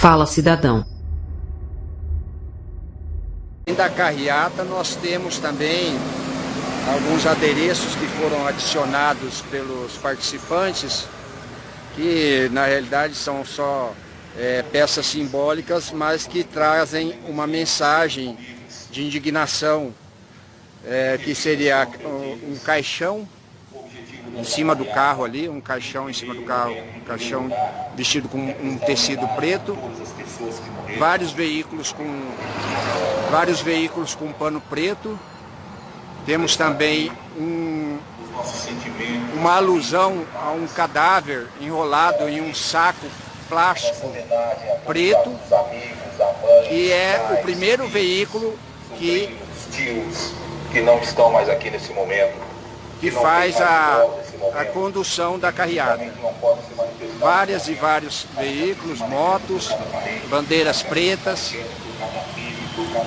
Fala Cidadão. Da carreata nós temos também alguns adereços que foram adicionados pelos participantes, que na realidade são só é, peças simbólicas, mas que trazem uma mensagem de indignação, é, que seria um caixão em cima do carro ali, um caixão em cima do carro, um caixão vestido com um tecido preto, vários veículos com vários veículos com pano preto. Temos também um, uma alusão a um cadáver enrolado em um saco plástico preto, que é o primeiro veículo que que não estão mais aqui nesse momento que faz a, a condução da carreata. Várias e vários veículos, motos, bandeiras pretas,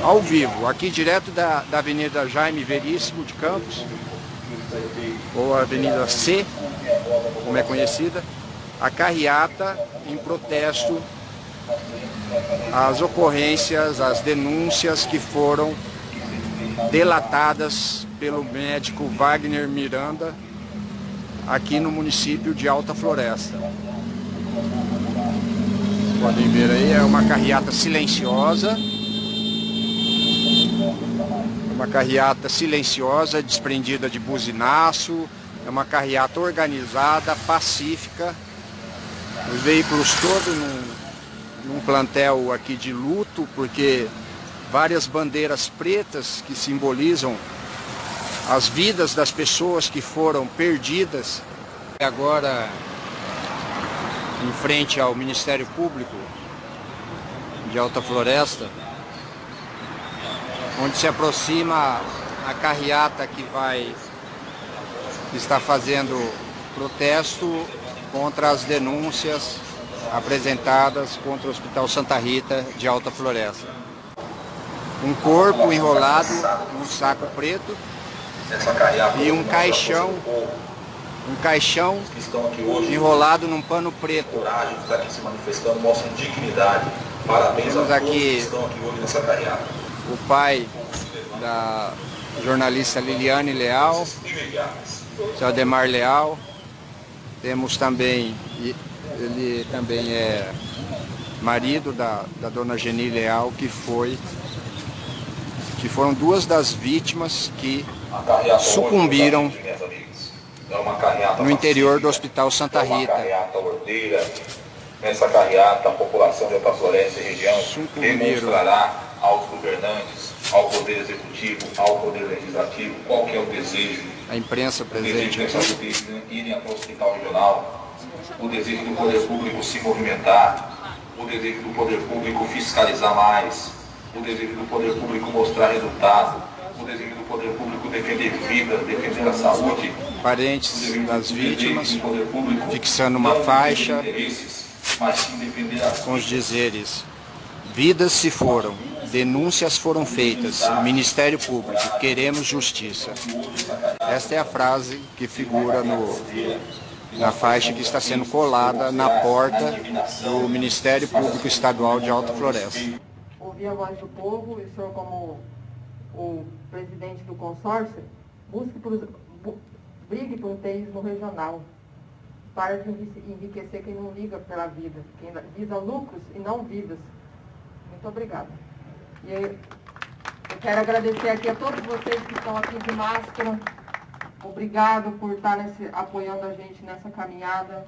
ao vivo, aqui direto da, da Avenida Jaime Veríssimo de Campos, ou Avenida C, como é conhecida, a carreata em protesto às ocorrências, às denúncias que foram delatadas pelo médico Wagner Miranda aqui no município de Alta Floresta. Podem ver aí, é uma carreata silenciosa. Uma carreata silenciosa, desprendida de buzinaço. É uma carreata organizada, pacífica. Os veículos todos num, num plantel aqui de luto, porque várias bandeiras pretas que simbolizam as vidas das pessoas que foram perdidas. Agora, em frente ao Ministério Público de Alta Floresta, onde se aproxima a carreata que vai estar fazendo protesto contra as denúncias apresentadas contra o Hospital Santa Rita de Alta Floresta um corpo enrolado num saco preto e um caixão, um caixão enrolado num pano preto. Temos aqui o pai da jornalista Liliane Leal, seu Ademar Leal. Temos também, ele também é marido da, da dona Geni Leal, que foi que foram duas das vítimas que sucumbiram no interior do Hospital Santa Rita. Nessa carreata, a população de Alta Floresta e região demonstrará aos governantes, ao Poder Executivo, ao Poder Legislativo, qual é o desejo. A imprensa presente. O desejo de irem até o Hospital Regional, o desejo do Poder Público se movimentar, o desejo do Poder Público fiscalizar mais, o desejo do poder público mostrar resultado, o do poder público defender vida, defender a saúde. Parentes das vítimas, fixando uma faixa com os dizeres Vidas se foram, denúncias foram feitas, Ministério Público, queremos justiça. Esta é a frase que figura no, na faixa que está sendo colada na porta do Ministério Público Estadual de Alta Floresta ouvir a voz do povo e o senhor, como o presidente do consórcio, busque por, bu, brigue por um teísmo regional. Para de enriquecer quem não liga pela vida, quem visa lucros e não vidas. Muito obrigada. E eu quero agradecer aqui a todos vocês que estão aqui de máscara. Obrigado por estar nesse, apoiando a gente nessa caminhada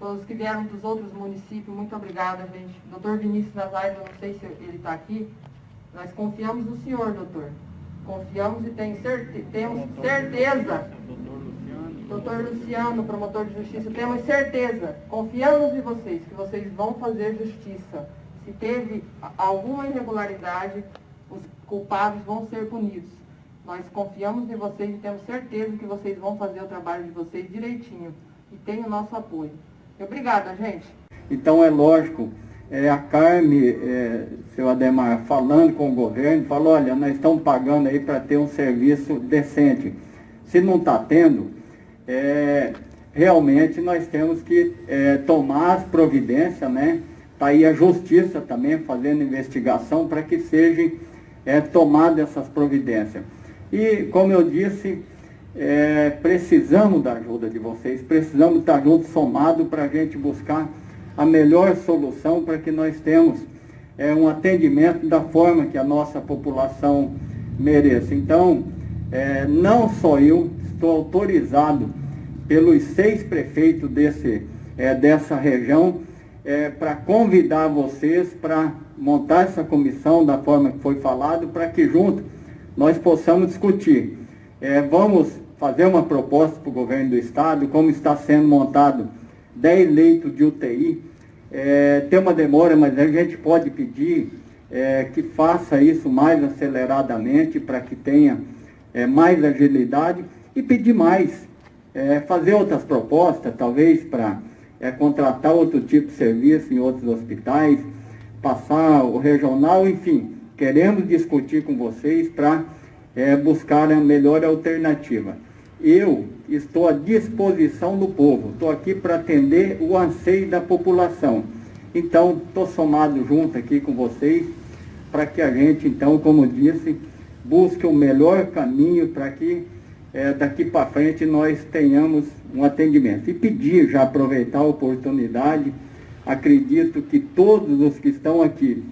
todos que vieram dos outros municípios, muito obrigada, gente. Doutor Vinícius Nazares, eu não sei se ele está aqui, nós confiamos no senhor, doutor. Confiamos e tem certe temos certeza. Doutor Luciano, promotor de justiça, temos certeza, confiamos em vocês, que vocês vão fazer justiça. Se teve alguma irregularidade, os culpados vão ser punidos. Nós confiamos em vocês e temos certeza que vocês vão fazer o trabalho de vocês direitinho. E tem o nosso apoio. Obrigada, gente. Então, é lógico, é, a Carme, é, seu Ademar, falando com o governo, falou, olha, nós estamos pagando aí para ter um serviço decente. Se não está tendo, é, realmente nós temos que é, tomar as providências, né, Está aí a justiça também fazendo investigação para que sejam é, tomadas essas providências. E, como eu disse, é, precisamos da ajuda de vocês, precisamos estar juntos, somados, para a gente buscar a melhor solução para que nós temos é, um atendimento da forma que a nossa população mereça. Então, é, não só eu, estou autorizado pelos seis prefeitos desse, é, dessa região é, para convidar vocês para montar essa comissão da forma que foi falado, para que junto nós possamos discutir. É, vamos fazer uma proposta para o governo do estado, como está sendo montado 10 leitos de UTI. É, tem uma demora, mas a gente pode pedir é, que faça isso mais aceleradamente para que tenha é, mais agilidade e pedir mais, é, fazer outras propostas, talvez para é, contratar outro tipo de serviço em outros hospitais, passar o regional, enfim, queremos discutir com vocês para é, buscar a melhor alternativa. Eu estou à disposição do povo, estou aqui para atender o anseio da população. Então, estou somado junto aqui com vocês para que a gente, então, como disse, busque o melhor caminho para que é, daqui para frente nós tenhamos um atendimento. E pedir, já aproveitar a oportunidade, acredito que todos os que estão aqui,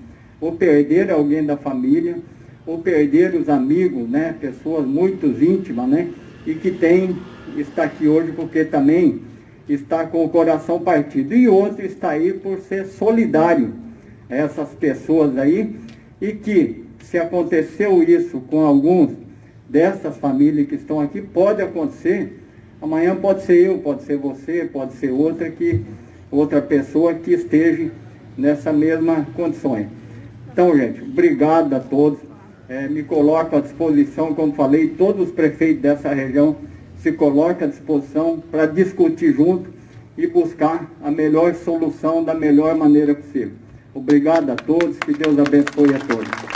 ou perderam alguém da família, ou perderam os amigos, né, pessoas muito íntimas, né, e que tem, está aqui hoje porque também está com o coração partido. E outro está aí por ser solidário a essas pessoas aí, e que se aconteceu isso com alguns dessas famílias que estão aqui, pode acontecer, amanhã pode ser eu, pode ser você, pode ser outra que outra pessoa que esteja nessa mesma condições. Então, gente, obrigado a todos. É, me coloco à disposição, como falei, todos os prefeitos dessa região se colocam à disposição para discutir junto e buscar a melhor solução da melhor maneira possível. Obrigado a todos, que Deus abençoe a todos.